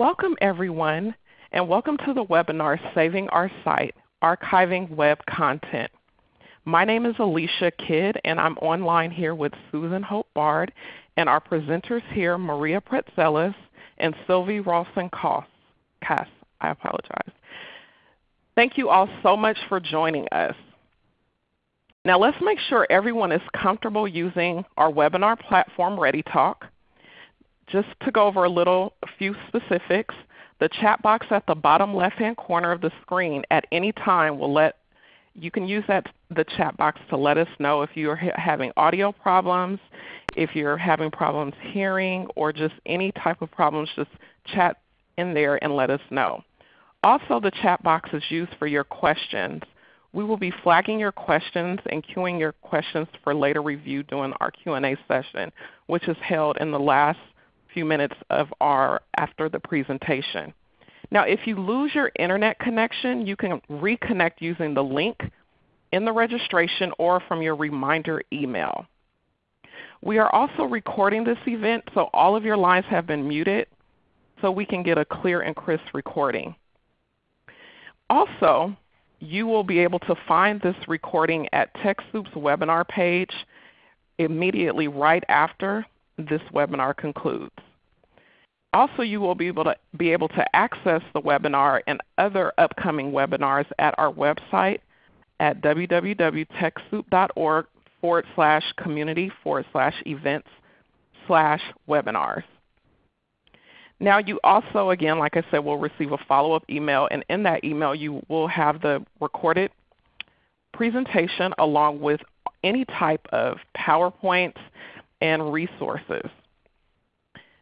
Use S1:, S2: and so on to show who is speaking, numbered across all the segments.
S1: Welcome everyone, and welcome to the webinar Saving Our Site, Archiving Web Content. My name is Alicia Kidd, and I'm online here with Susan Hope Bard, and our presenters here, Maria Praetzellis and Sylvie Rollason-Cass. I apologize. Thank you all so much for joining us. Now let's make sure everyone is comfortable using our webinar platform ReadyTalk. Just to go over a little a few specifics, the chat box at the bottom left-hand corner of the screen at any time will let you can use that the chat box to let us know if you're having audio problems, if you're having problems hearing, or just any type of problems, just chat in there and let us know. Also, the chat box is used for your questions. We will be flagging your questions and queuing your questions for later review during our Q&A session, which is held in the last few minutes of our after the presentation. Now if you lose your Internet connection, you can reconnect using the link in the registration or from your reminder email. We are also recording this event, so all of your lines have been muted so we can get a clear and crisp recording. Also, you will be able to find this recording at TechSoup's webinar page immediately right after this webinar concludes. Also, you will be able, to, be able to access the webinar and other upcoming webinars at our website at www.techsoup.org forward slash community forward slash events slash webinars. Now you also, again, like I said, will receive a follow-up email, and in that email you will have the recorded presentation along with any type of PowerPoints and resources.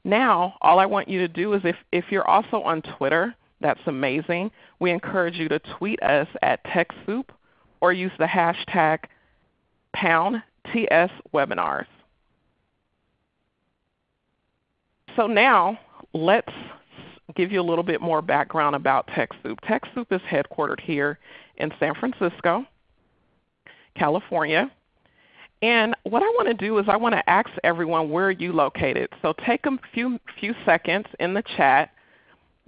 S1: Now all I want you to do is if, if you're also on Twitter, that's amazing. We encourage you to tweet us at TechSoup or use the hashtag pound TS webinars. So now let's give you a little bit more background about TechSoup. TechSoup is headquartered here in San Francisco, California. And what I want to do is I want to ask everyone where are you located. So take a few, few seconds in the chat.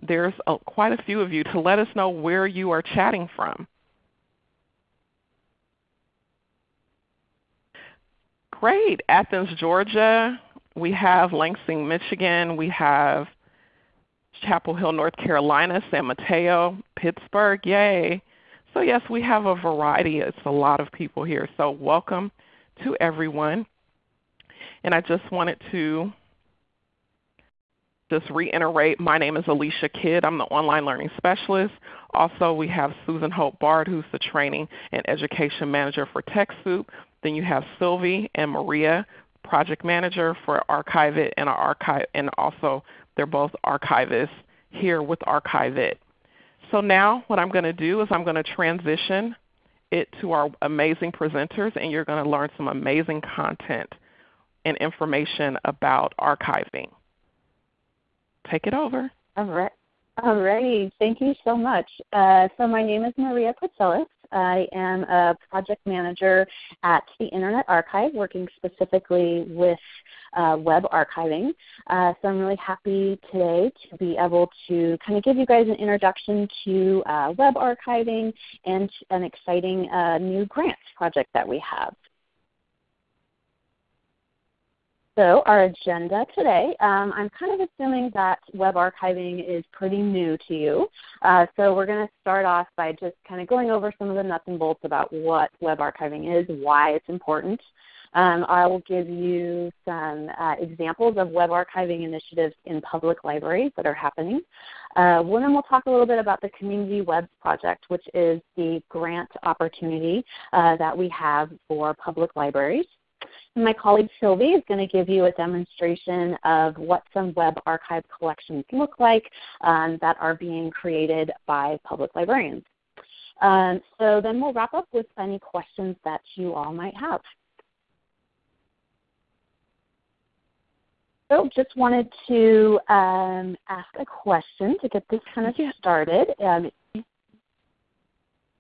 S1: There's a, quite a few of you to let us know where you are chatting from. Great. Athens, Georgia. We have Lansing, Michigan. We have Chapel Hill, North Carolina, San Mateo, Pittsburgh. Yay. So yes, we have a variety. It's a lot of people here. So welcome to everyone. And I just wanted to just reiterate, my name is Alicia Kidd. I'm the Online Learning Specialist. Also, we have Susan Hope Bard, who's the Training and Education Manager for TechSoup. Then you have Sylvie and Maria, Project Manager for Archive-It, and, archive, and also they're both archivists here with Archive-It. So now what I'm going to do is I'm going to transition it to our amazing presenters, and you're going to learn some amazing content and information about archiving. Take it over.
S2: All right. All right. Thank you so much. Uh, so my name is Maria Praetzellis. I am a project manager at the Internet Archive, working specifically with uh, web archiving. Uh, so I'm really happy today to be able to kind of give you guys an introduction to uh, web archiving and an exciting uh, new grant project that we have. So our agenda today, um, I'm kind of assuming that web archiving is pretty new to you. Uh, so we're going to start off by just kind of going over some of the nuts and bolts about what web archiving is, why it's important. Um, I will give you some uh, examples of web archiving initiatives in public libraries that are happening. Uh, then we'll talk a little bit about the Community Webs Project, which is the grant opportunity uh, that we have for public libraries. And my colleague Sylvie is going to give you a demonstration of what some web archive collections look like um, that are being created by public librarians. Um, so then we'll wrap up with any questions that you all might have. So just wanted to um, ask a question to get this kind of started. Um,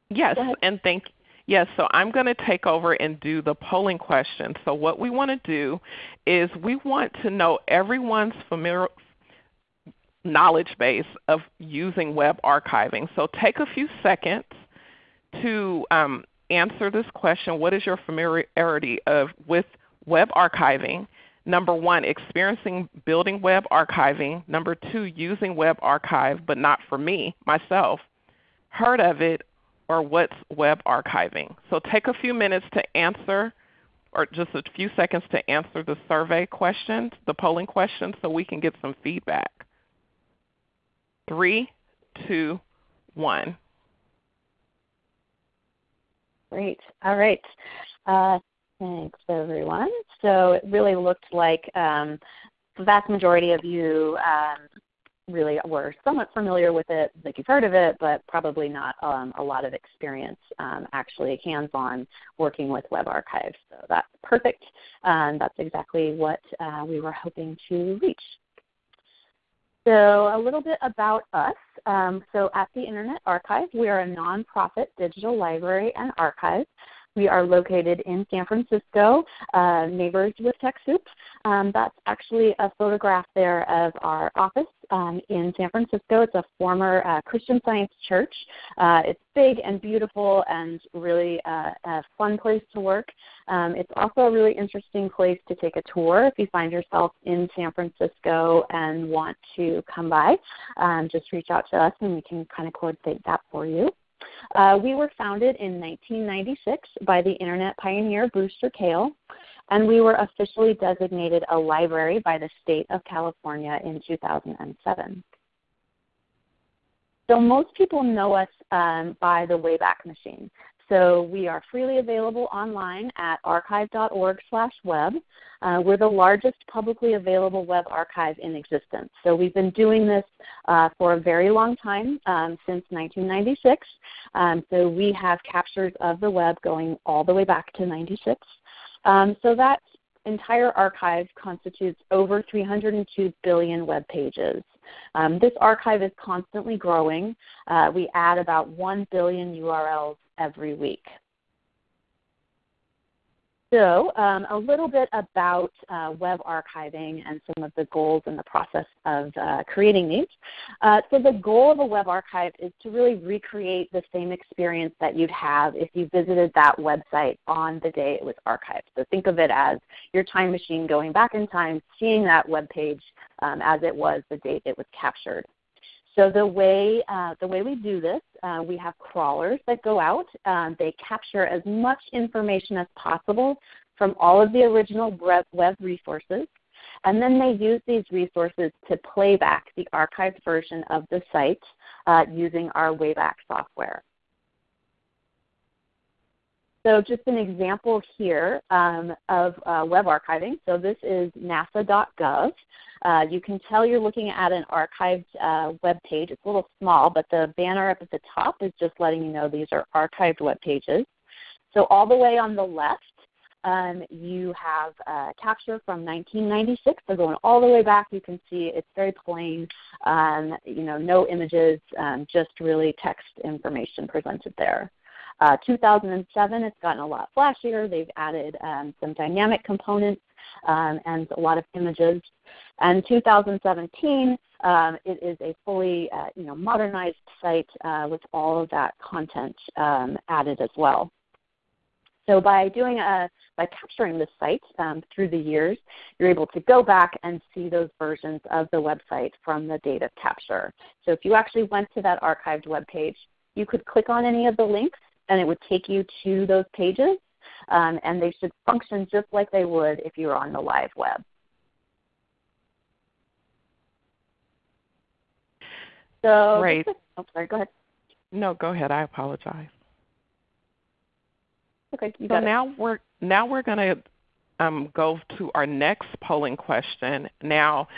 S1: yes, and thank Yes, so I'm going to take over and do the polling question. So what we want to do is we want to know everyone's familiar, knowledge base of using web archiving. So take a few seconds to um, answer this question. What is your familiarity of, with web archiving? Number one, experiencing building web archiving. Number two, using web archive, but not for me, myself. Heard of it or what's web archiving? So take a few minutes to answer or just a few seconds to answer the survey questions, the polling questions so we can get some feedback. Three, two, one.
S2: Great. All right. Uh, thanks, everyone. So it really looked like um, the vast majority of you um, really were somewhat familiar with it, like you've heard of it, but probably not um, a lot of experience um, actually hands-on working with web archives. So that's perfect. Um, that's exactly what uh, we were hoping to reach. So a little bit about us. Um, so at the Internet Archive, we are a nonprofit digital library and archive. We are located in San Francisco, uh, neighbors with TechSoup. Um, that's actually a photograph there of our office um, in San Francisco. It's a former uh, Christian Science church. Uh, it's big and beautiful and really uh, a fun place to work. Um, it's also a really interesting place to take a tour if you find yourself in San Francisco and want to come by. Um, just reach out to us and we can kind of coordinate that for you. Uh, we were founded in 1996 by the Internet pioneer Brewster Kahle, and we were officially designated a library by the state of California in 2007. So most people know us um, by the Wayback Machine. So we are freely available online at archive.org/web. Uh, we're the largest publicly available web archive in existence. So we've been doing this uh, for a very long time, um, since 1996. Um, so we have captures of the web going all the way back to 96. Um, so that entire archive constitutes over 302 billion web pages. Um, this archive is constantly growing. Uh, we add about 1 billion URLs every week. So um, a little bit about uh, web archiving and some of the goals in the process of uh, creating these. Uh, so the goal of a web archive is to really recreate the same experience that you'd have if you visited that website on the day it was archived. So think of it as your time machine going back in time, seeing that web page um, as it was the date it was captured. So the way, uh, the way we do this, uh, we have crawlers that go out. Um, they capture as much information as possible from all of the original web resources. And then they use these resources to play back the archived version of the site uh, using our Wayback software. So just an example here um, of uh, web archiving. So this is nasa.gov. Uh, you can tell you're looking at an archived uh, web page. It's a little small, but the banner up at the top is just letting you know these are archived web pages. So all the way on the left, um, you have a capture from 1996. So going all the way back, you can see it's very plain. Um, you know, no images, um, just really text information presented there. Uh, 2007, it's gotten a lot flashier. They've added um, some dynamic components um, and a lot of images. And 2017, um, it is a fully uh, you know, modernized site uh, with all of that content um, added as well. So by doing a, by capturing the site um, through the years, you're able to go back and see those versions of the website from the date of capture. So if you actually went to that archived web page, you could click on any of the links and it would take you to those pages, um, and they should function just like they would if you were on the live web. So,
S1: right.
S2: oh, sorry, go ahead.
S1: No, go ahead. I apologize.
S2: Okay, you
S1: so now
S2: it.
S1: we're now we're going to um, go to our next polling question. Now,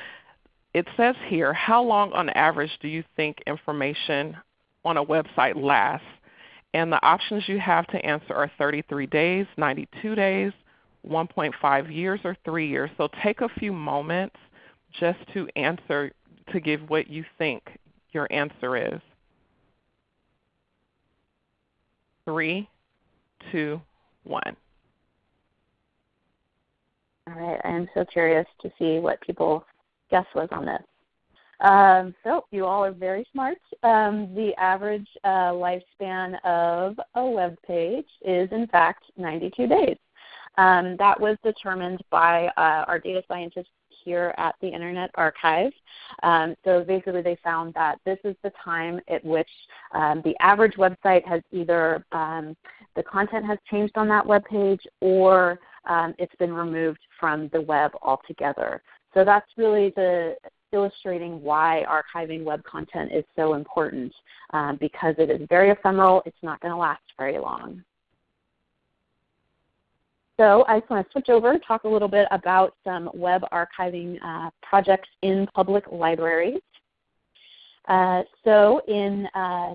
S1: it says here, how long on average do you think information on a website lasts? And the options you have to answer are 33 days, 92 days, 1.5 years, or 3 years. So take a few moments just to answer, to give what you think your answer is. Three, two, one.
S2: All right, I am so curious to see what people guess was on this. Um, so you all are very smart. Um, the average uh, lifespan of a web page is in fact 92 days. Um, that was determined by uh, our data scientists here at the Internet Archive. Um, so basically they found that this is the time at which um, the average website has either um, the content has changed on that web page or um, it's been removed from the web altogether. So that's really the illustrating why archiving web content is so important um, because it is very ephemeral. It's not going to last very long. So I just want to switch over and talk a little bit about some web archiving uh, projects in public libraries. Uh, so in uh,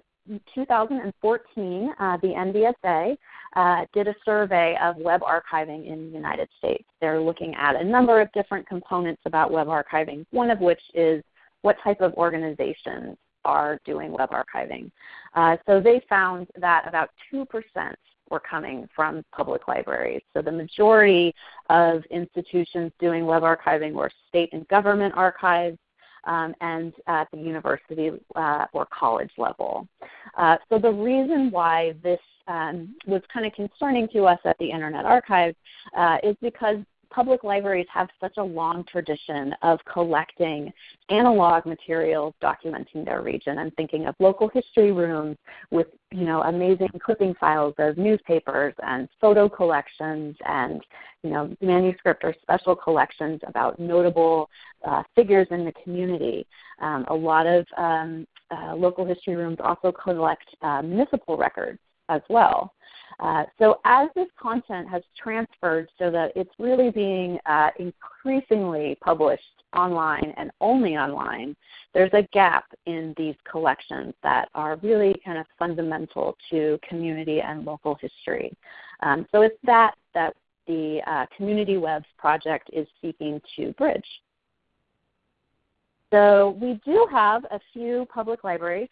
S2: 2014, uh, the NDSA uh, did a survey of web archiving in the United States. They're looking at a number of different components about web archiving, one of which is what type of organizations are doing web archiving. Uh, so they found that about 2% were coming from public libraries. So the majority of institutions doing web archiving were state and government archives, um, and at the university uh, or college level. Uh, so the reason why this um, was kind of concerning to us at the Internet Archive uh, is because public libraries have such a long tradition of collecting analog materials documenting their region. I'm thinking of local history rooms with you know, amazing clipping files of newspapers and photo collections and you know, manuscript or special collections about notable uh, figures in the community. Um, a lot of um, uh, local history rooms also collect uh, municipal records as well. Uh, so as this content has transferred so that it's really being uh, increasingly published online and only online, there's a gap in these collections that are really kind of fundamental to community and local history. Um, so it's that that the uh, Community Webs project is seeking to bridge. So we do have a few public libraries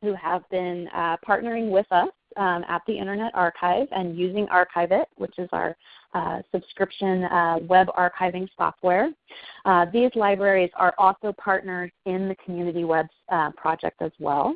S2: who have been uh, partnering with us um, at the Internet Archive and using Archive-It, which is our uh, subscription uh, web archiving software. Uh, these libraries are also partners in the Community Webs uh, project as well.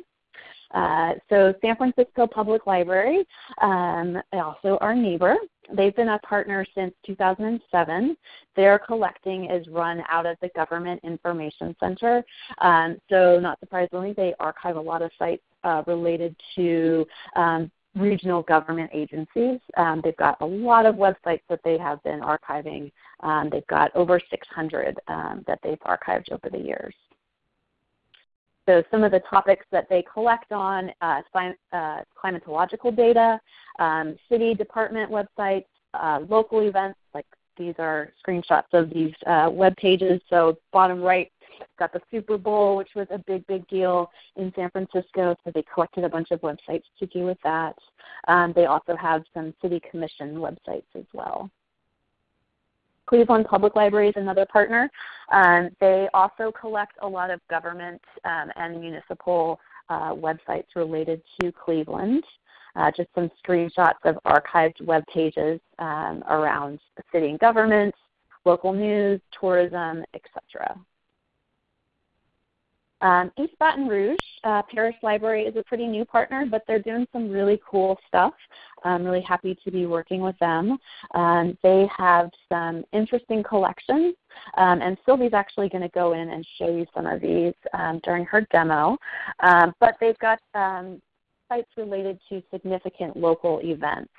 S2: Uh, so San Francisco Public Library, um, also our neighbor, they've been a partner since 2007. Their collecting is run out of the Government Information Center. Um, so not surprisingly, they archive a lot of sites uh, related to um, regional government agencies. Um, they've got a lot of websites that they have been archiving. Um, they've got over 600 um, that they've archived over the years. So some of the topics that they collect on, uh, uh, climatological data, um, city department websites, uh, local events, like these are screenshots of these uh, web pages. So bottom right, got the Super Bowl, which was a big, big deal in San Francisco. So they collected a bunch of websites to do with that. Um, they also have some city commission websites as well. Cleveland Public Library is another partner. Um, they also collect a lot of government um, and municipal uh, websites related to Cleveland. Uh, just some screenshots of archived web pages um, around city and government, local news, tourism, etc. Um, East Baton Rouge uh, Parish Library is a pretty new partner, but they're doing some really cool stuff. I'm really happy to be working with them. Um, they have some interesting collections, um, and Sylvie's actually going to go in and show you some of these um, during her demo. Um, but they've got um, sites related to significant local events.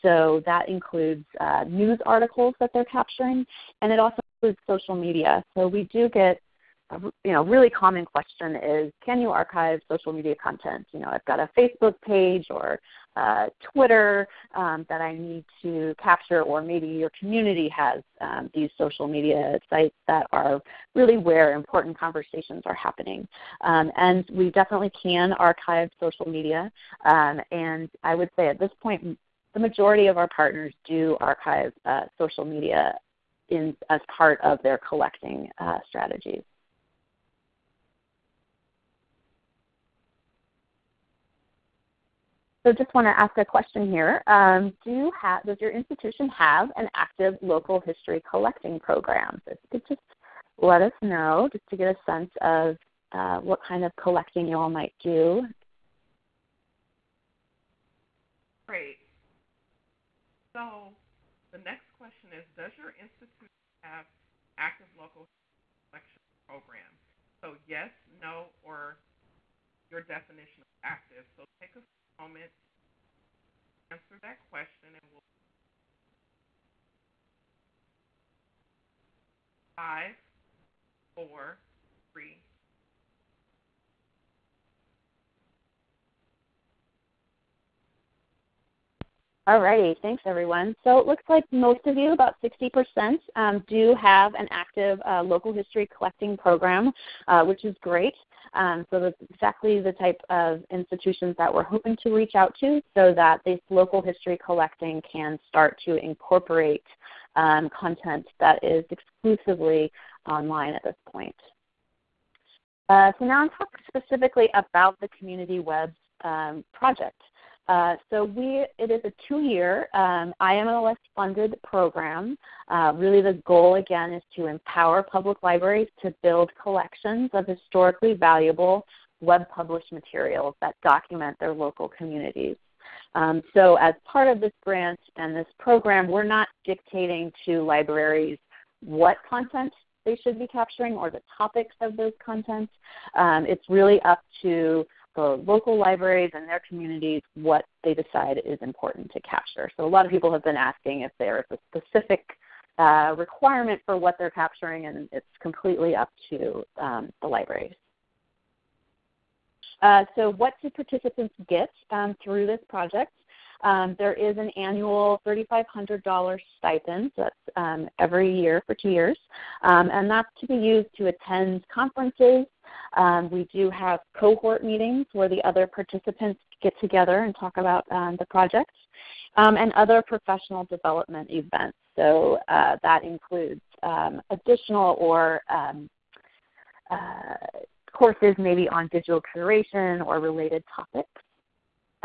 S2: So that includes uh, news articles that they're capturing, and it also includes social media. So we do get you know really common question is can you archive social media content? You know i've got a facebook page or uh, twitter um, that i need to capture or maybe your community has um, these social media sites that are really where important conversations are happening. Um, and we definitely can archive social media. Um, and i would say at this point the majority of our partners do archive uh, social media in, as part of their collecting uh, strategies. So just want to ask a question here. Um, do you have, does your institution have an active local history collecting program? If you could just let us know just to get a sense of uh, what kind of collecting you all might do.
S1: Great. So the next question is, does your institute have active local history collection program? So yes, no, or your definition of active. So take a moment answer that question and we'll five, four, three,
S2: Alrighty, thanks everyone. So it looks like most of you, about 60%, um, do have an active uh, local history collecting program, uh, which is great. Um, so that's exactly the type of institutions that we're hoping to reach out to so that this local history collecting can start to incorporate um, content that is exclusively online at this point. Uh, so now I'm talking specifically about the Community Web um, project. Uh, so we, it is a two-year um, IMLS funded program. Uh, really the goal again is to empower public libraries to build collections of historically valuable web published materials that document their local communities. Um, so as part of this grant and this program, we're not dictating to libraries what content they should be capturing or the topics of those content. Um, it's really up to the local libraries and their communities what they decide is important to capture. So a lot of people have been asking if there is a specific uh, requirement for what they're capturing, and it's completely up to um, the libraries. Uh, so what do participants get um, through this project? Um, there is an annual $3,500 stipend that's um, every year for two years, um, and that's to be used to attend conferences. Um, we do have cohort meetings where the other participants get together and talk about um, the project, um, and other professional development events. So uh, that includes additional or uh, courses maybe on digital curation or related topics.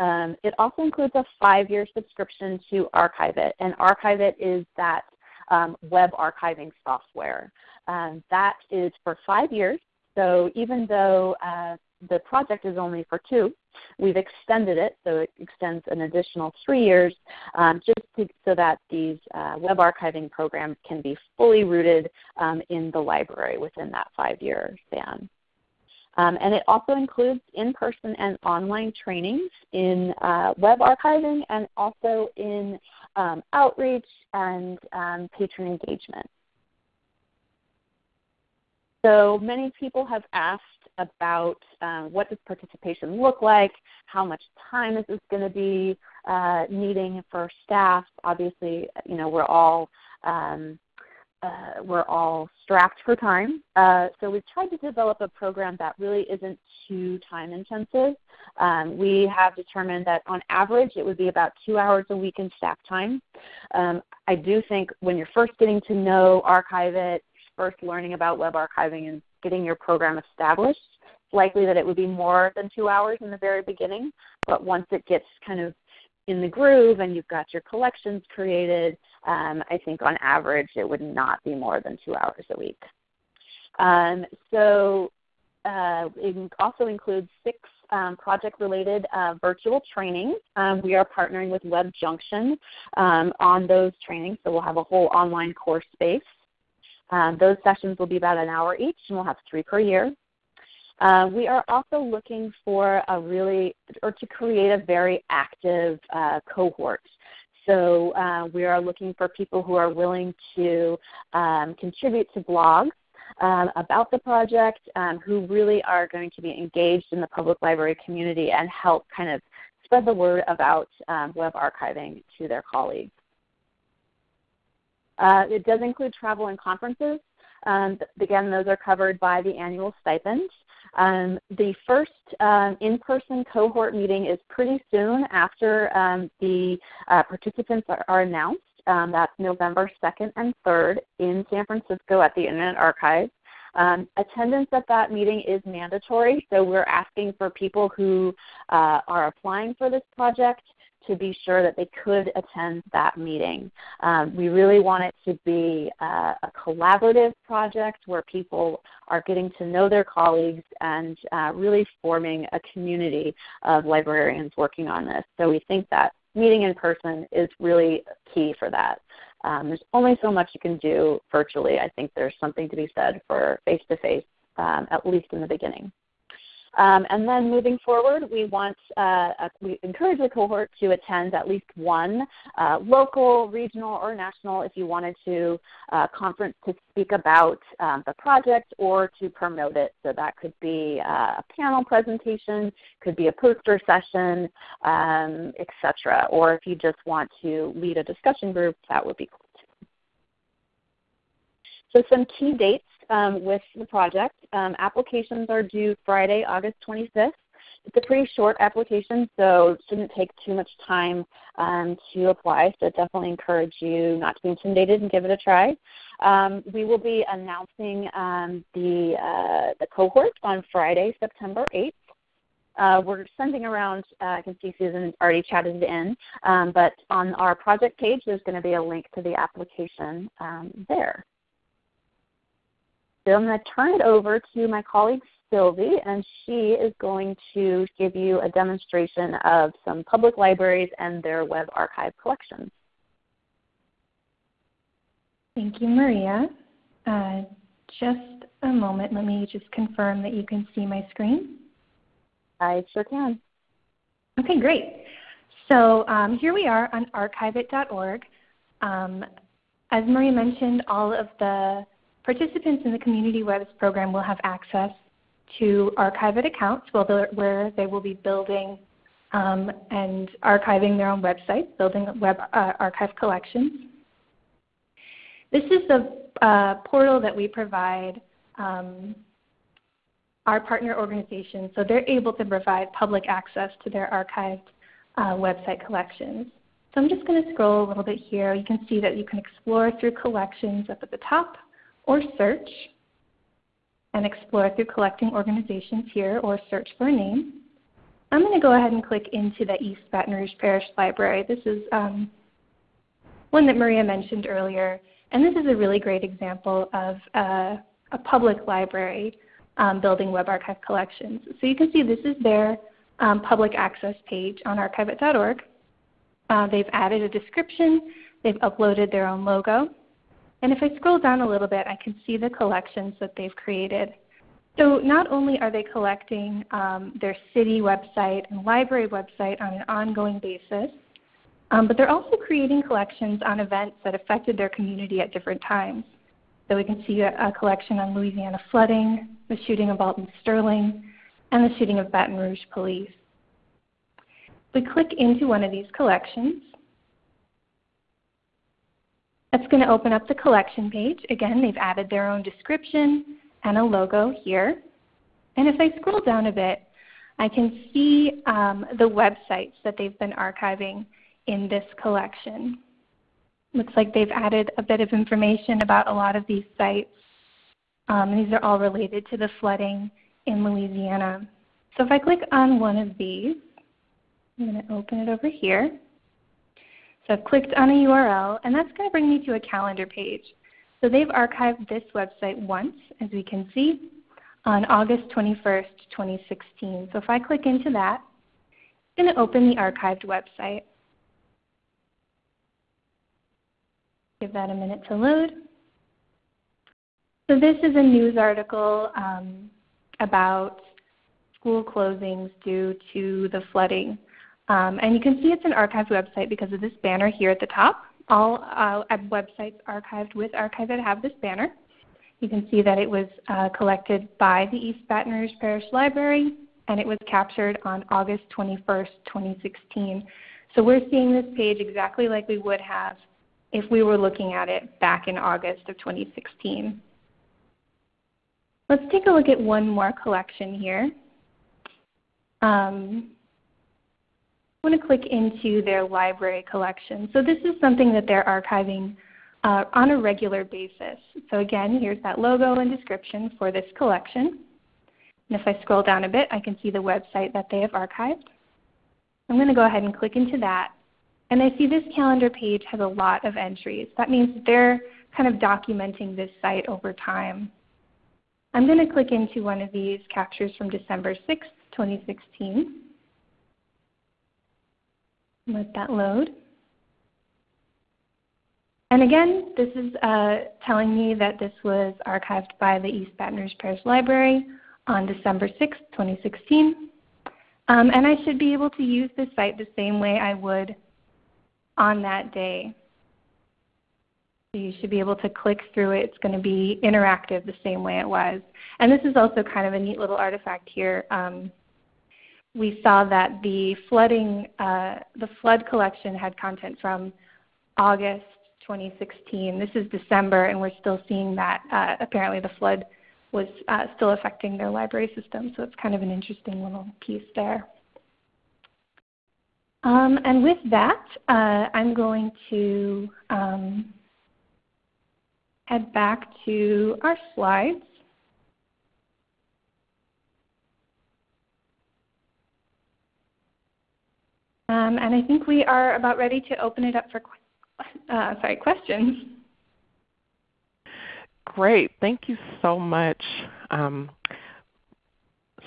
S2: Um, it also includes a five-year subscription to Archive-It, and Archive-It is that um, web archiving software. Um, that is for five years. So even though uh, the project is only for two, we've extended it so it extends an additional three years um, just to, so that these uh, web archiving programs can be fully rooted um, in the library within that five-year span. Um, and it also includes in-person and online trainings in uh, web archiving and also in um, outreach and um, patron engagement. So many people have asked about um, what does participation look like, how much time is this going to be uh, needing for staff. Obviously, you know, we're all um, uh, we're all strapped for time. Uh, so we've tried to develop a program that really isn't too time intensive. Um, we have determined that on average it would be about two hours a week in staff time. Um, I do think when you're first getting to know Archive-It, first learning about web archiving and getting your program established, it's likely that it would be more than two hours in the very beginning. But once it gets kind of in the groove and you've got your collections created, um, I think on average it would not be more than two hours a week. Um, so uh, it also includes six um, project-related uh, virtual trainings. Um, we are partnering with Web Junction um, on those trainings, so we'll have a whole online course space. Um, those sessions will be about an hour each, and we'll have three per year. Uh, we are also looking for a really, or to create a very active uh, cohort. So uh, we are looking for people who are willing to um, contribute to blogs um, about the project, um, who really are going to be engaged in the public library community and help kind of spread the word about um, web archiving to their colleagues. Uh, it does include travel and conferences. Um, again, those are covered by the annual stipend. Um, the first um, in-person cohort meeting is pretty soon after um, the uh, participants are, are announced. Um, that's November 2nd and 3rd in San Francisco at the Internet Archive. Um, attendance at that meeting is mandatory, so we're asking for people who uh, are applying for this project to be sure that they could attend that meeting. Um, we really want it to be uh, a collaborative project where people are getting to know their colleagues and uh, really forming a community of librarians working on this. So we think that meeting in person is really key for that. Um, there's only so much you can do virtually. I think there's something to be said for face-to-face, um, at least in the beginning. Um, and then moving forward, we want uh, a, we encourage the cohort to attend at least one uh, local, regional, or national, if you wanted to, uh, conference to speak about um, the project or to promote it. So that could be uh, a panel presentation, could be a poster session, um, etc. Or if you just want to lead a discussion group, that would be cool too. So some key dates um, with the project. Um, applications are due Friday, August 25th. It's a pretty short application, so it shouldn't take too much time um, to apply. So definitely encourage you not to be intimidated and give it a try. Um, we will be announcing um, the, uh, the cohort on Friday, September 8th. Uh, we're sending around, uh, I can see Susan already chatted it in, um, but on our project page there's going to be a link to the application um, there. So I'm going to turn it over to my colleague Sylvie, and she is going to give you a demonstration of some public libraries and their web archive collections.
S3: Thank you, Maria. Uh, just a moment. Let me just confirm that you can see my screen.
S2: I sure can.
S3: Okay, great. So um, here we are on archive-it.org. Um, as Maria mentioned, all of the Participants in the Community Webs program will have access to archived accounts where they will be building um, and archiving their own websites, building web uh, archive collections. This is the uh, portal that we provide um, our partner organizations so they're able to provide public access to their archived uh, website collections. So I'm just going to scroll a little bit here. You can see that you can explore through collections up at the top or search and explore through collecting organizations here or search for a name. I'm going to go ahead and click into the East Baton Rouge Parish Library. This is um, one that Maria mentioned earlier, and this is a really great example of uh, a public library um, building web archive collections. So you can see this is their um, public access page on archive-it.org. Uh, they've added a description. They've uploaded their own logo. And if I scroll down a little bit, I can see the collections that they've created. So not only are they collecting um, their city website and library website on an ongoing basis, um, but they're also creating collections on events that affected their community at different times. So we can see a, a collection on Louisiana flooding, the shooting of Alton Sterling, and the shooting of Baton Rouge police. We click into one of these collections, that's going to open up the collection page. Again, they've added their own description and a logo here. And if I scroll down a bit, I can see um, the websites that they've been archiving in this collection. Looks like they've added a bit of information about a lot of these sites. Um, these are all related to the flooding in Louisiana. So if I click on one of these, I'm going to open it over here. I've clicked on a URL, and that's going to bring me to a calendar page. So they've archived this website once, as we can see, on August 21st, 2016. So if I click into that, it's going to open the archived website. Give that a minute to load. So this is a news article um, about school closings due to the flooding um, and you can see it's an archived website because of this banner here at the top. All uh, websites archived with Archive-It have this banner. You can see that it was uh, collected by the East Baton Rouge Parish Library and it was captured on August 21st, 2016. So we're seeing this page exactly like we would have if we were looking at it back in August of 2016. Let's take a look at one more collection here. Um, want to click into their library collection. So this is something that they're archiving uh, on a regular basis. So again, here's that logo and description for this collection. And if I scroll down a bit, I can see the website that they have archived. I'm going to go ahead and click into that. And I see this calendar page has a lot of entries. That means they're kind of documenting this site over time. I'm going to click into one of these captures from December 6, 2016. Let that load. And again, this is uh, telling me that this was archived by the East Baton Rouge Parish Library on December 6, 2016. Um, and I should be able to use this site the same way I would on that day. So you should be able to click through it. It's going to be interactive the same way it was. And this is also kind of a neat little artifact here. Um, we saw that the flooding, uh, the flood collection had content from August 2016. This is December, and we're still seeing that uh, apparently the flood was uh, still affecting their library system. So it's kind of an interesting little piece there. Um, and with that, uh, I'm going to um, head back to our slides. Um, and I think we are about ready to open it up for uh, sorry, questions.
S1: Great. Thank you so much, um,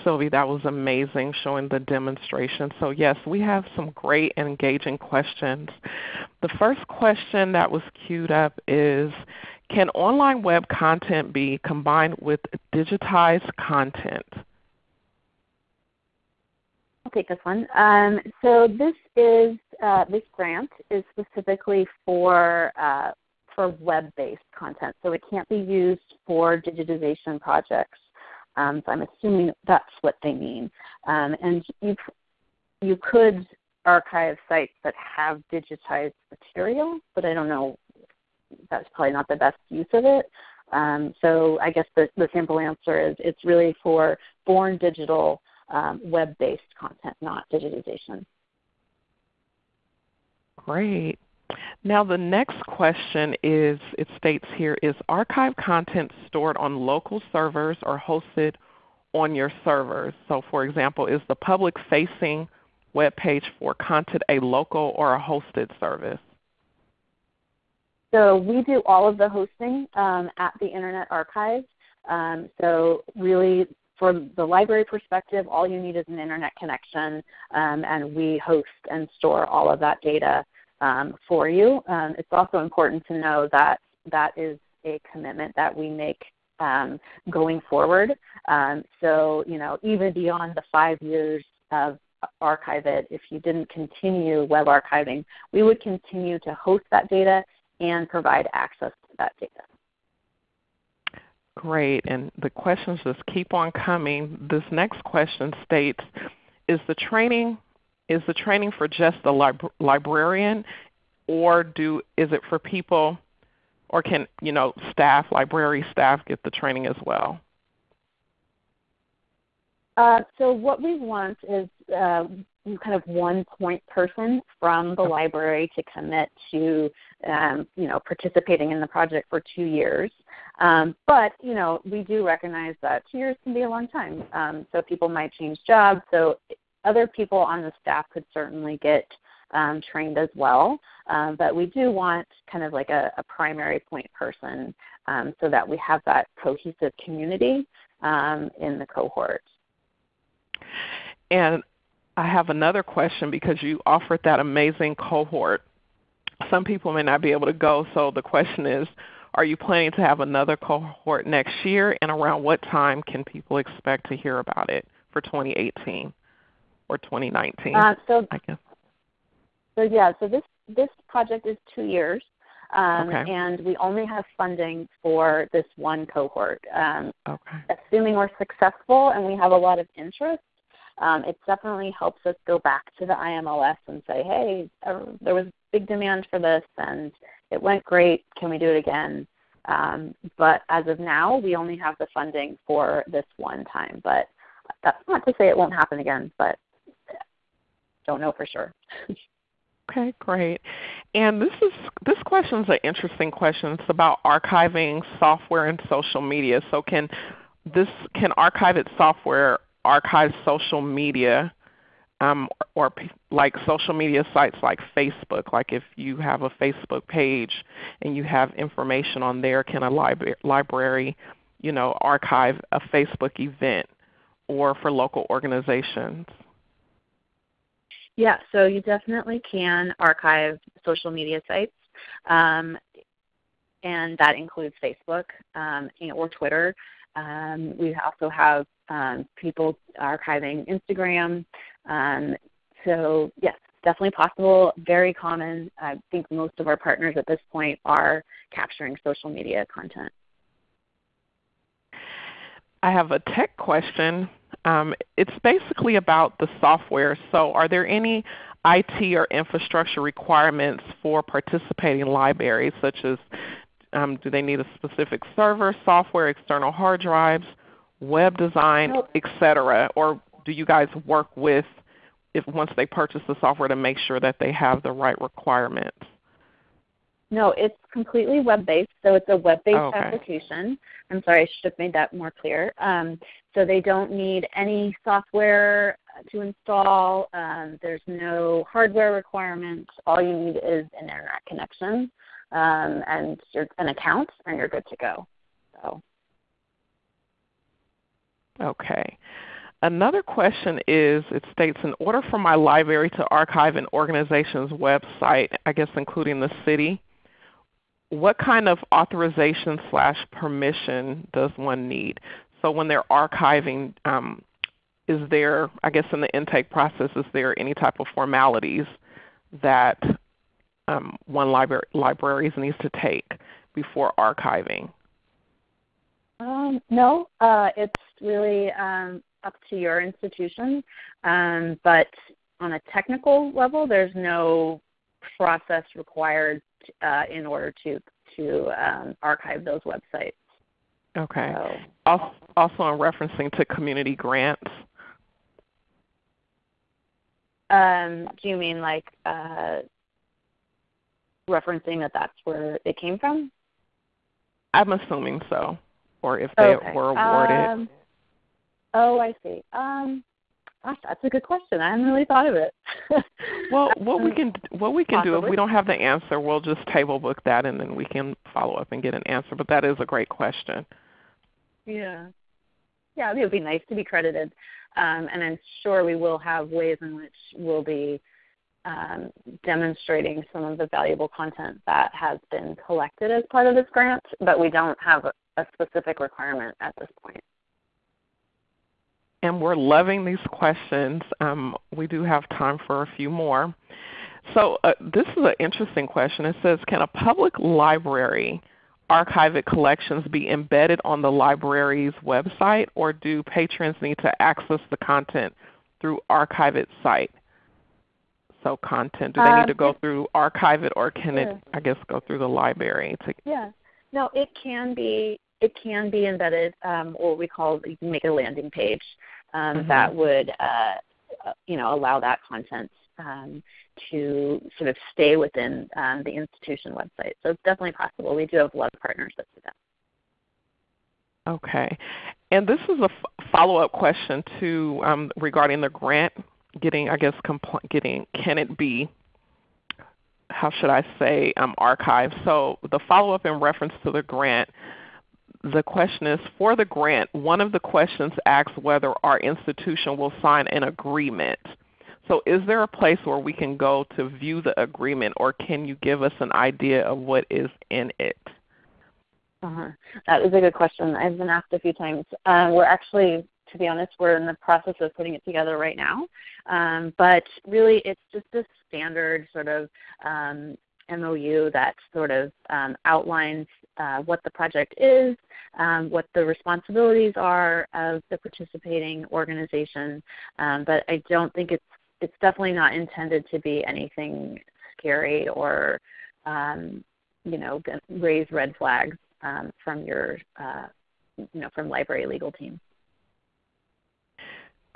S1: Sylvie. That was amazing showing the demonstration. So yes, we have some great and engaging questions. The first question that was queued up is, can online web content be combined with digitized content?
S2: I'll take this one. Um, so this is uh, this grant is specifically for uh, for web-based content, so it can't be used for digitization projects. Um, so I'm assuming that's what they mean. Um, and you you could archive sites that have digitized material, but I don't know. That's probably not the best use of it. Um, so I guess the, the simple answer is it's really for born digital um, web-based content, not digitization.
S1: Great. Now the next question is, it states here, is archive content stored on local servers or hosted on your servers? So for example, is the public facing web page for content a local or a hosted service?
S2: So we do all of the hosting um, at the Internet Archive. Um, so really from the library perspective, all you need is an internet connection, um, and we host and store all of that data um, for you. Um, it's also important to know that that is a commitment that we make um, going forward. Um, so, you know, even beyond the five years of Archive-It, if you didn't continue web archiving, we would continue to host that data and provide access to that data.
S1: Great. And the questions just keep on coming. This next question states, is the training is the training for just the lib librarian or do is it for people or can you know staff, library staff get the training as well?
S2: Uh, so what we want is uh, kind of one point person from the library to commit to um, you know participating in the project for two years. Um, but you know we do recognize that two years can be a long time. Um, so people might change jobs. So other people on the staff could certainly get um, trained as well. Um, but we do want kind of like a, a primary point person um, so that we have that cohesive community um, in the cohort.
S1: And I have another question because you offered that amazing cohort. Some people may not be able to go, so the question is, are you planning to have another cohort next year, and around what time can people expect to hear about it for 2018 or 2019? Uh,
S2: so, I guess. So yeah, so this this project is two years, um, okay. and we only have funding for this one cohort. Um, okay. Assuming we're successful and we have a lot of interest, um, it definitely helps us go back to the IMLS and say, hey, there was big demand for this and it went great. Can we do it again? Um, but as of now, we only have the funding for this one time. But that's not to say it won't happen again, but don't know for sure.
S1: okay, great. And this is this question is an interesting question. It's about archiving software and social media. So can this can archive its software archive social media um, or, like social media sites like Facebook. Like if you have a Facebook page and you have information on there, can a libra- library, you know, archive a Facebook event, or for local organizations?
S2: Yeah, so you definitely can archive social media sites, um, and that includes Facebook um, or Twitter. Um, we also have um, people archiving Instagram. Um, so yes, definitely possible, very common. I think most of our partners at this point are capturing social media content.
S1: I have a tech question. Um, it's basically about the software. So are there any IT or infrastructure requirements for participating libraries, such as um, do they need a specific server, software, external hard drives, web design, etc.? Or do you guys work with, if once they purchase the software, to make sure that they have the right requirements?
S2: No, it's completely web-based, so it's a web-based oh, okay. application. I'm sorry, I should have made that more clear. Um, so they don't need any software to install. Um, there's no hardware requirements. All you need is an internet connection um, and your, an account, and you're good to go. So.
S1: Okay. Another question is, it states, in order for my library to archive an organization's website, I guess including the city, what kind of authorization slash permission does one need? So when they're archiving, um, is there, I guess in the intake process, is there any type of formalities that um, one library libraries needs to take before archiving?
S2: Um, no, uh, it's really um, up to your institution. Um, but on a technical level, there's no process required uh, in order to to um, archive those websites.
S1: Okay. So, also, in referencing to community grants.
S2: Um, do you mean like uh, referencing that that's where it came from?
S1: I'm assuming so, or if they okay. were awarded.
S2: Um, oh, I see. Um, gosh, that's a good question. I hadn't really thought of it.
S1: well, what we can what we can Possibly. do if we don't have the answer, we'll just table book that, and then we can follow up and get an answer. But that is a great question.
S2: Yeah, yeah, it would be nice to be credited, um, and I'm sure we will have ways in which we'll be um, demonstrating some of the valuable content that has been collected as part of this grant, but we don't have a, a specific requirement at this point.
S1: And we're loving these questions. Um, we do have time for a few more. So uh, this is an interesting question. It says, can a public library archived collections be embedded on the library's website, or do patrons need to access the content through archived site? So content, do they need to go um, through Archive-It or can it, I guess, go through the library? To...
S2: Yeah. No, it can be it can be embedded, um, or we call you can make a landing page um, mm-hmm. that would uh, uh, you know allow that content um, to sort of stay within um, the institution website. So it's definitely possible. We do have a lot of partners that do that.
S1: Okay, and this is a f- follow-up question to um, regarding the grant getting, I guess, compl- getting, can it be, how should I say, um, archived? So the follow-up in reference to the grant, the question is, for the grant, one of the questions asks whether our institution will sign an agreement. So is there a place where we can go to view the agreement, or can you give us an idea of what is in it?
S2: Uh-huh. That is a good question. I've been asked a few times. Uh, we're actually to be honest, we're in the process of putting it together right now. Um, but really, it's just a standard sort of um, MOU that sort of um, outlines uh, what the project is, um, what the responsibilities are of the participating organization. Um, but I don't think it's it's definitely not intended to be anything scary or um, you know raise red flags from your uh, you know from library legal team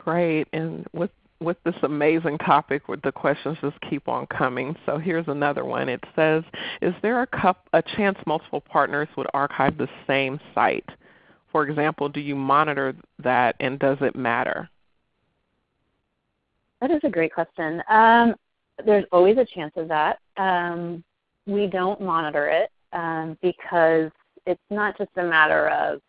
S1: great. And with with this amazing topic, the questions just keep on coming. So here's another one. It says, "Is there a, cup, a chance multiple partners would archive the same site? For example, do you monitor that, and does it matter?"
S2: That is a great question. Um, there's always a chance of that. Um, we don't monitor it um, because it's not just a matter of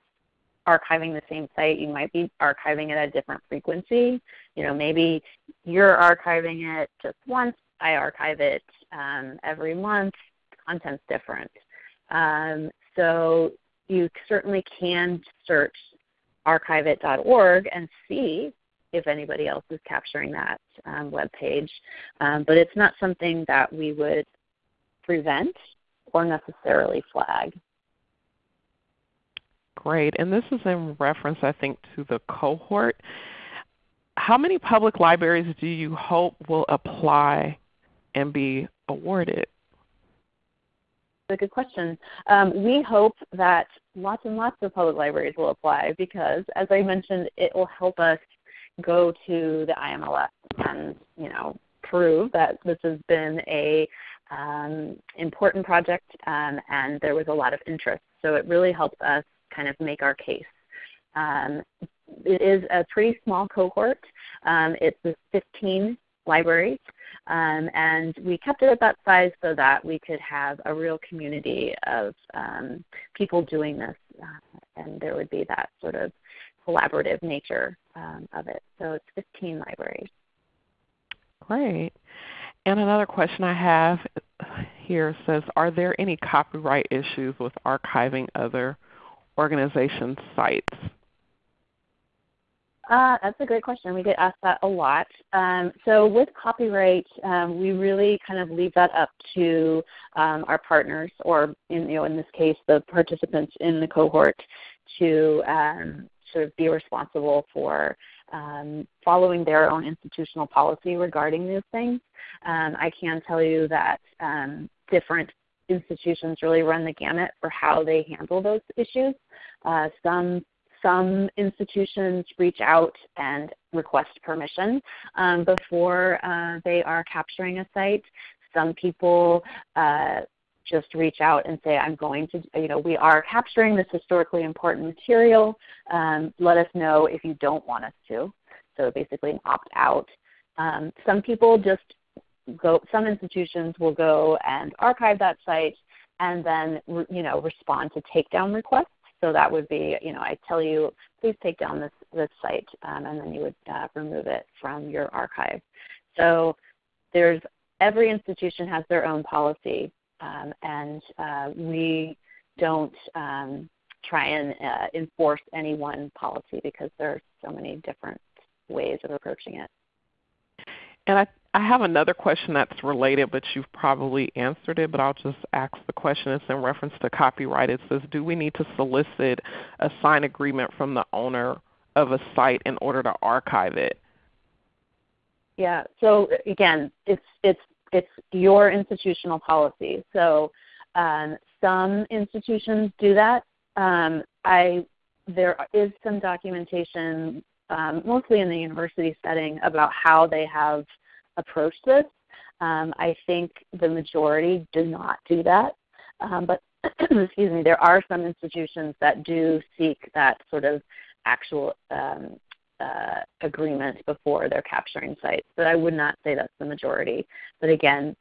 S2: archiving the same site. You might be archiving it at a different frequency. You know, maybe you're archiving it just once. I archive it um, every month. Content's different. Um, so you certainly can search archive-it.org and see if anybody else is capturing that um, web page. Um, but it's not something that we would prevent or necessarily flag.
S1: Great. And this is in reference, I think, to the cohort. How many public libraries do you hope will apply and be awarded?
S2: That's a good question. Um, we hope that lots and lots of public libraries will apply because, as I mentioned, it will help us go to the IMLS and you know prove that this has been a um, important project um, and there was a lot of interest. So it really helps us kind of make our case. Um, it is a pretty small cohort. Um, it's 15 libraries, um, and we kept it at that size so that we could have a real community of um, people doing this, uh, and there would be that sort of collaborative nature um, of it. So it's 15 libraries.
S1: Great. And another question I have here says, are there any copyright issues with archiving other organizations' sites?
S2: Uh, that's a great question. We get asked that a lot. Um, so with copyright, um, we really kind of leave that up to um, our partners, or in, you know, in this case, the participants in the cohort, to um, sort of be responsible for um, following their own institutional policy regarding these things. Um, I can tell you that different institutions really run the gamut for how they handle those issues. Uh, some some institutions reach out and request permission um, before uh, they are capturing a site. Some people uh, just reach out and say, I'm going to, you know, we are capturing this historically important material. Um, let us know if you don't want us to. So basically an opt out. Um, some people just go, some institutions will go and archive that site and then, you know, respond to takedown requests. So that would be, you know, I tell you, please take down this, this site, um, and then you would uh, remove it from your archive. So there's every institution has their own policy um, and uh, we don't um, try and uh, enforce any one policy because there are so many different ways of approaching it.
S1: And I, I have another question that's related, but you've probably answered it, but I'll just ask the question. It's in reference to copyright. It says, do we need to solicit a signed agreement from the owner of a site in order to archive it?
S2: Yeah. So again, it's it's it's your institutional policy. So um, some institutions do that. Um, I there is some documentation, um, mostly in the university setting, about how they have approached this. Um, I think the majority do not do that, um, but excuse me, there are some institutions that do seek that sort of actual um, uh, agreement before they're capturing sites. But I would not say that's the majority. But again,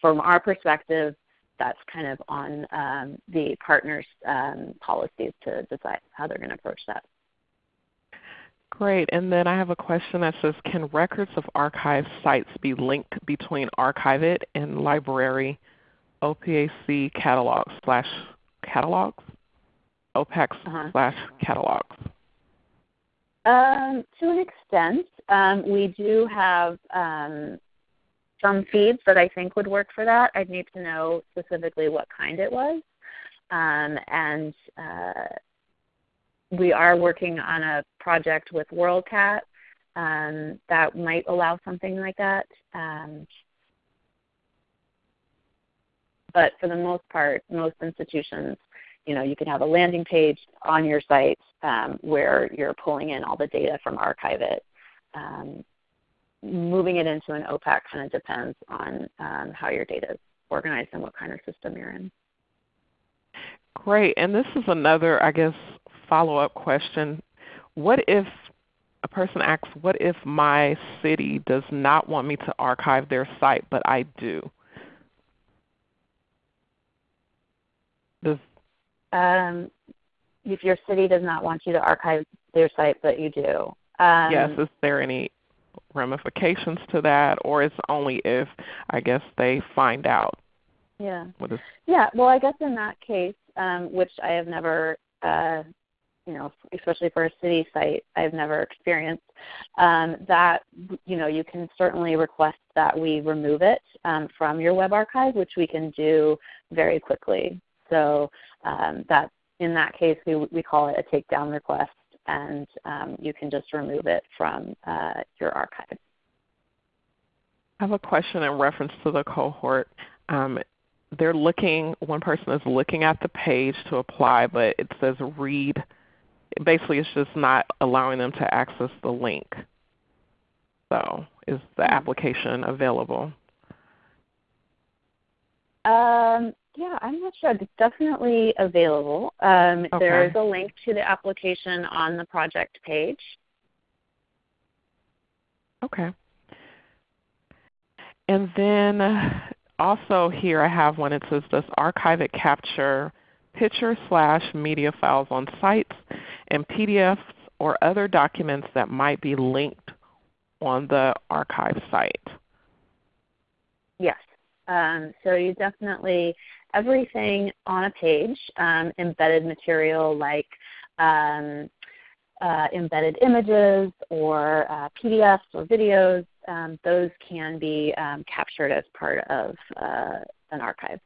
S2: from our perspective, that's kind of on um, the partners' um, policies to decide how they're going to approach that.
S1: Great. And then I have a question that says, can records of archive sites be linked between Archive-It and library OPAC catalogs slash catalogs? OPAC uh-huh. slash catalogs?
S2: Um, to an extent, um, we do have um, some feeds that I think would work for that. I'd need to know specifically what kind it was. Um, and uh, we are working on a project with WorldCat um, that might allow something like that. Um, but for the most part, most institutions you know, you can have a landing page on your site um, where you're pulling in all the data from Archive-It. Um, moving it into an OPAC kind of depends on um, how your data is organized and what kind of system you're in.
S1: Great. And this is another, I guess, follow-up question. What if a person asks, what if my city does not want me to archive their site, but I do?
S2: Does, um, if your city does not want you to archive their site, but you do. Um,
S1: yes, is there any ramifications to that, or it's only if, I guess, they find out?
S2: Yeah. yeah, well, I guess in that case, um, which I have never uh, you know, especially for a city site, I've never experienced, um, that you know you can certainly request that we remove it um, from your web archive, which we can do very quickly. So um, that in that case, we we call it a takedown request, and um, you can just remove it from uh, your archive.
S1: I have a question in reference to the cohort. Um, they're looking, one person is looking at the page to apply, but it says read basically it's just not allowing them to access the link. So is the hmm. application available?
S2: Um, yeah, I'm not sure. It's definitely available. Um, okay. There is a link to the application on the project page.
S1: Okay. And then also here I have one. It says, does Archive-It capture picture slash media files on sites and PDFs or other documents that might be linked on the archive site?
S2: Yes. Um, so you definitely, everything on a page, um, embedded material like um, uh, embedded images or uh, PDFs or videos, um, those can be um, captured as part of uh, an archive.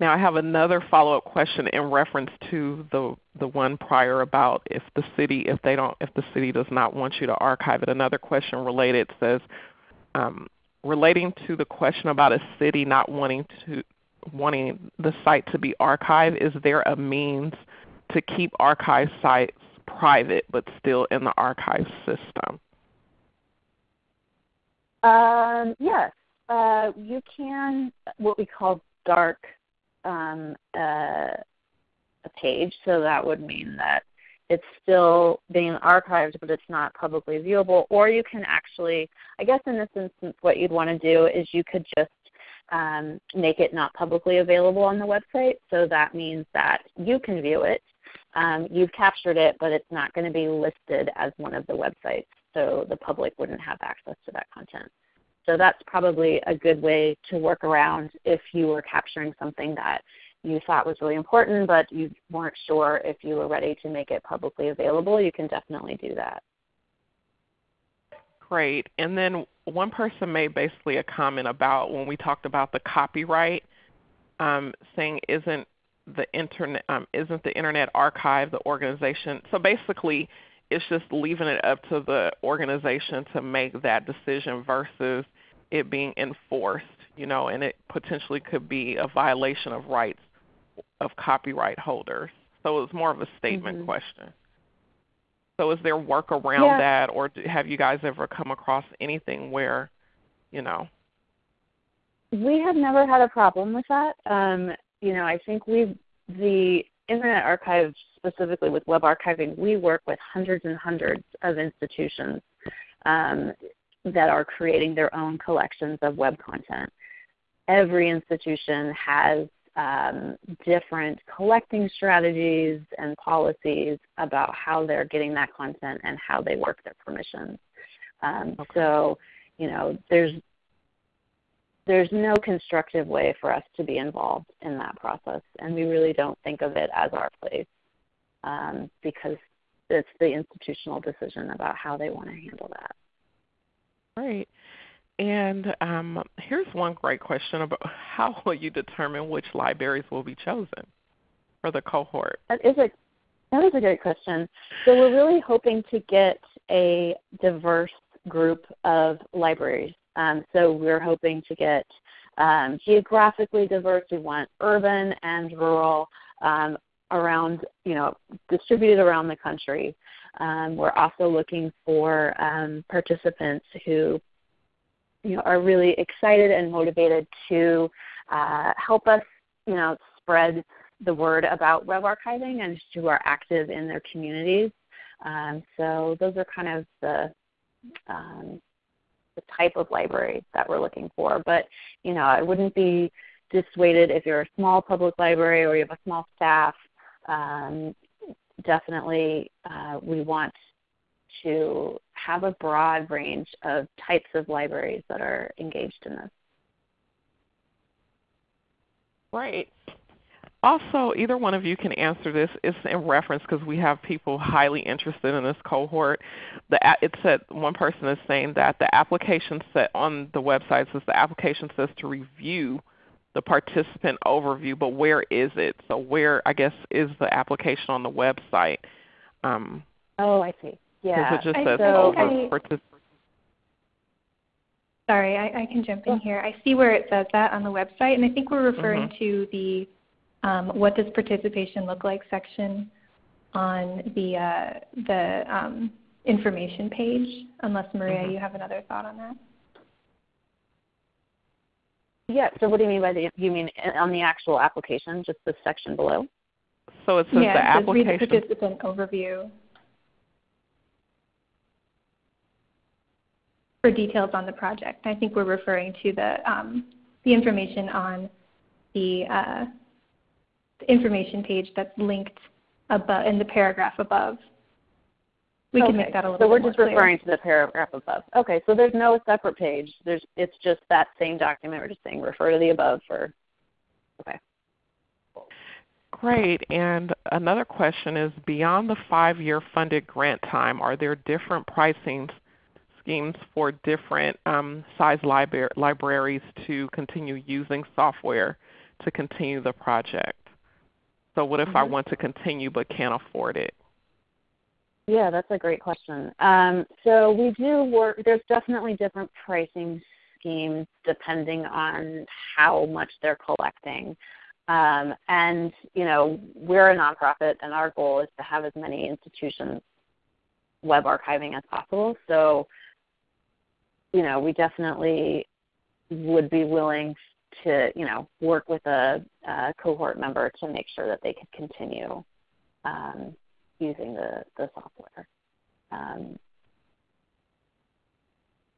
S1: Now I have another follow-up question in reference to the the one prior about if the city if they don't if the city does not want you to archive it. Another question related says um, relating to the question about a city not wanting to wanting the site to be archived, is there a means to keep archive sites private but still in the archive system?
S2: Um, yes, uh, you can what we call dark um, a, a page, so that would mean that it's still being archived, but it's not publicly viewable. Or you can actually, I guess in this instance, what you'd want to do is you could just um, make it not publicly available on the website. So that means that you can view it. Um, you've captured it, but it's not going to be listed as one of the websites. So the public wouldn't have access to that content. So that's probably a good way to work around if you were capturing something that you thought was really important but you weren't sure if you were ready to make it publicly available, you can definitely do that.
S1: Great. And then one person made basically a comment about when we talked about the copyright, um, saying isn't the internet um, isn't the Internet Archive the organization? So basically, it's just leaving it up to the organization to make that decision versus it being enforced, you know, and it potentially could be a violation of rights of copyright holders. So it's more of a statement mm-hmm. question. So is there work around yeah. that, or have you guys ever come across anything where, you know?
S2: We have never had a problem with that. Um, you know, I think we the Internet Archive specifically with web archiving, we work with hundreds and hundreds of institutions um, that are creating their own collections of web content. Every institution has um, different collecting strategies and policies about how they're getting that content and how they work their permissions. Um, okay. So, you know, there's there's no constructive way for us to be involved in that process, and we really don't think of it as our place um, because it's the institutional decision about how they want to handle that.
S1: Great. And um, here's one great question about how will you determine which libraries will be chosen for the cohort?
S2: That is a that is a great question. So we're really hoping to get a diverse group of libraries. Um, so we're hoping to get um, geographically diverse. We want urban and rural um, around, you know, distributed around the country. Um, we're also looking for um, participants who you know, are really excited and motivated to uh, help us you know, spread the word about web archiving and who are active in their communities. Um, so those are kind of the um, the type of library that we're looking for. But you know, I wouldn't be dissuaded if you're a small public library or you have a small staff. Um, definitely, uh, we want to have a broad range of types of libraries that are engaged in this.
S1: Right. Also, either one of you can answer this. It's in reference because we have people highly interested in this cohort. The, it said one person is saying that the application set on the website says the application says to review the participant overview, but where is it? So where, I guess, is the application on the website? Um,
S2: oh, I see. Yeah.
S1: It just
S2: I,
S1: says
S2: so
S1: over
S3: I,
S1: participant.
S3: Sorry, I, I, can jump in here. I see where it says that on the website, and I think we're referring mm-hmm. to the um, what does participation look like section on the uh, the um, information page. Unless Maria, mm-hmm. you have another thought on that.
S2: Yeah. So what do you mean by the? You mean on the actual application, just the section below?
S1: So it says
S3: yeah,
S1: the
S3: it
S1: application.
S3: Says read participant overview. For details on the project, I think we're referring to the um, the information on the uh, information page that's linked above in the paragraph above. We
S2: okay.
S3: can make that a little
S2: So we're
S3: just
S2: referring to the paragraph above. Okay, so there's no separate page. There's it's just that same document. We're just saying refer to the above for okay.
S1: Great. And another question is beyond the five year funded grant time, are there different pricing schemes for different um, size libra- libraries to continue using software to continue the project? So what if mm-hmm. I want to continue but can't afford it?
S2: Yeah, that's a great question. Um, so we do work. There's definitely different pricing schemes depending on how much they're collecting. Um, and you know, we're a nonprofit, and our goal is to have as many institutions web archiving as possible. So, you know, we definitely would be willing to you know work with a, a cohort member to make sure that they could continue um, using the, the software. Um,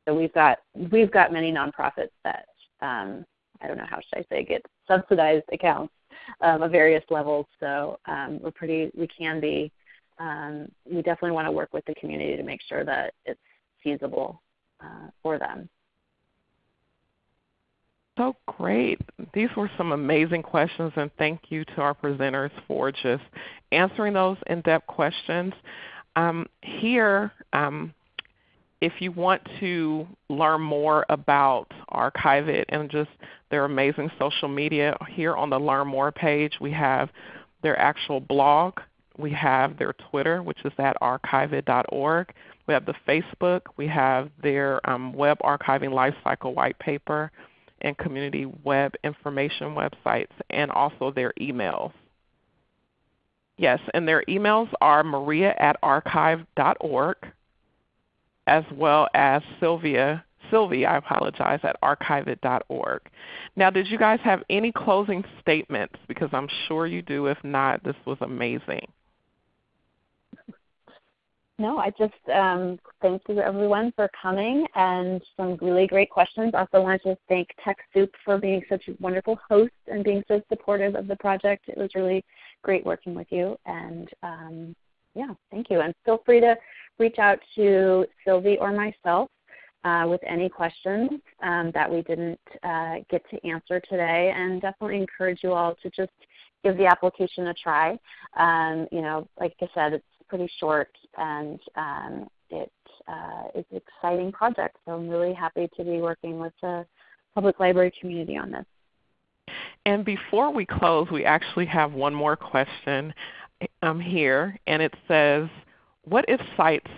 S2: so we've got we've got many nonprofits that um, I don't know how should I say get subsidized accounts um, of various levels. So um, we're pretty we can be um, we definitely want to work with the community to make sure that it's feasible uh, for them.
S1: So great. These were some amazing questions, and thank you to our presenters for just answering those in depth questions. Um, here, um, if you want to learn more about Archive-It and just their amazing social media, here on the Learn More page, we have their actual blog. We have their Twitter, which is at archive-it.org. We have the Facebook. We have their um, web archiving lifecycle white paper and community web information websites, and also their emails. Yes, and their emails are maria at archive.org as well as Sylvia, Sylvie, I apologize, at archive-it.org. Now, did you guys have any closing statements? Because I'm sure you do. If not, this was amazing.
S2: No, I just um, thank you everyone for coming and some really great questions. Also want to thank TechSoup for being such a wonderful host and being so supportive of the project. It was really great working with you. And um, yeah, thank you. And feel free to reach out to Sylvie or myself uh, with any questions um, that we didn't uh, get to answer today. And definitely encourage you all to just give the application a try. Um, you know, like I said, pretty short, and um, it uh, is an exciting project. So I'm really happy to be working with the public library community on this.
S1: And before we close, we actually have one more question um, here, and it says, what if sites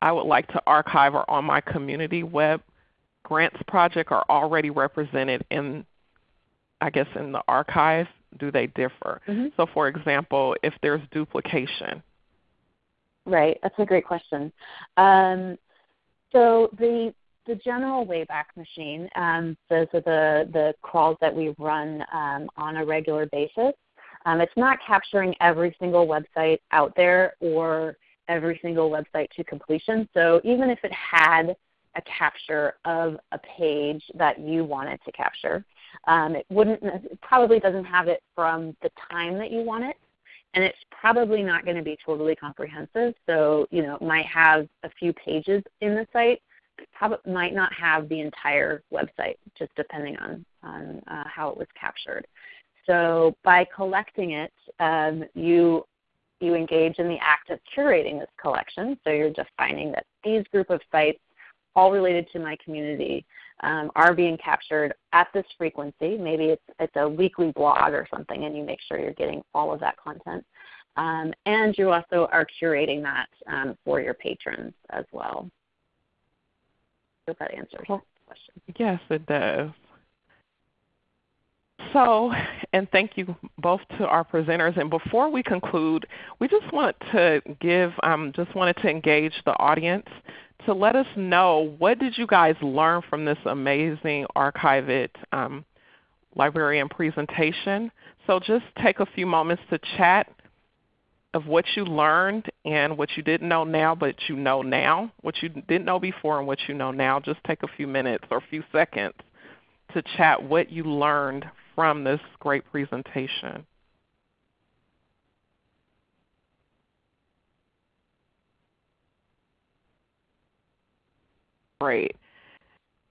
S1: I would like to archive are on my community web grants project are already represented in, I guess, in the archive? Do they differ?
S2: Mm-hmm.
S1: So for example, if there's duplication,
S2: Right, that's a great question. Um, so the the general Wayback Machine, um, those are the the crawls that we run um, on a regular basis. Um, it's not capturing every single website out there or every single website to completion. So even if it had a capture of a page that you wanted to capture, um, it wouldn't it probably doesn't have it from the time that you want it, and it's probably not going to be totally comprehensive. So you know, it might have a few pages in the site, probably might not have the entire website, just depending on on uh, how it was captured. So by collecting it, um, you you engage in the act of curating this collection. So you're defining that these group of sites, all related to my community, um, are being captured at this frequency. Maybe it's, it's a weekly blog or something, and you make sure you're getting all of that content. Um, and you also are curating that um, for your patrons as well. I hope that answers the question.
S1: Yes, it does. So, and thank you both to our presenters. And before we conclude, we just want to give, um, just wanted to engage the audience to let us know what did you guys learn from this amazing Archive um, librarian presentation. So just take a few moments to chat of what you learned and what you didn't know now but you know now, what you didn't know before and what you know now. Just take a few minutes or a few seconds to chat what you learned from this great presentation. Great.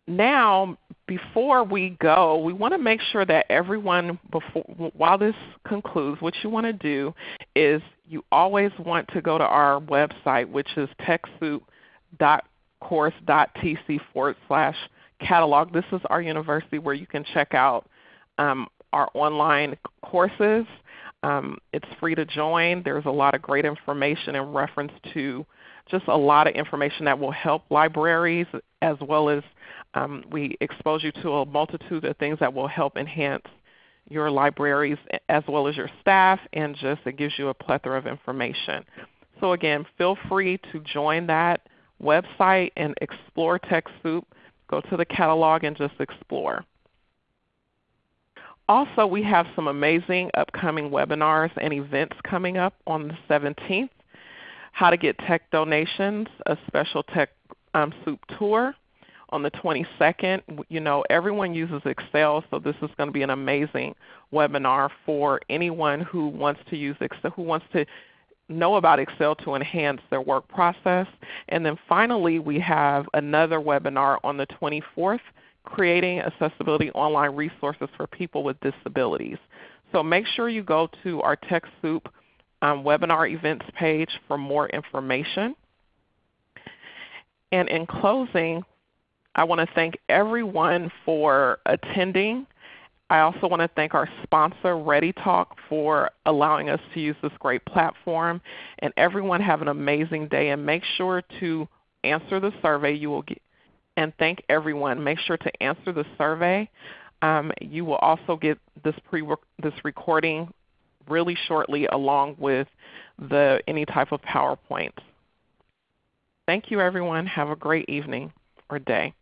S1: Now, before we go, we want to make sure that everyone, before, while this concludes, what you want to do is you always want to go to our website, which is techsoup.course.tc forward slash catalog. This is our university where you can check out um, our online courses. Um, it's free to join. There's a lot of great information in reference to just a lot of information that will help libraries as well as um, we expose you to a multitude of things that will help enhance your libraries as well as your staff and just it gives you a plethora of information. So again, feel free to join that website and explore TechSoup. Go to the catalog and just explore. Also, we have some amazing upcoming webinars and events coming up on the 17th. How to get tech donations, a special Tech um, Soup tour on the 22nd. You know, everyone uses Excel, so this is going to be an amazing webinar for anyone who wants to use Excel, who wants to know about Excel to enhance their work process. And then finally, we have another webinar on the 24th creating accessibility online resources for people with disabilities. So make sure you go to our TechSoup um, webinar events page for more information. And in closing, I want to thank everyone for attending. I also want to thank our sponsor, ReadyTalk, for allowing us to use this great platform. And everyone have an amazing day and make sure to answer the survey. You will get, and thank everyone. Make sure to answer the survey. Um, you will also get this, pre this recording really shortly along with the, any type of PowerPoint. Thank you everyone. Have a great evening or day.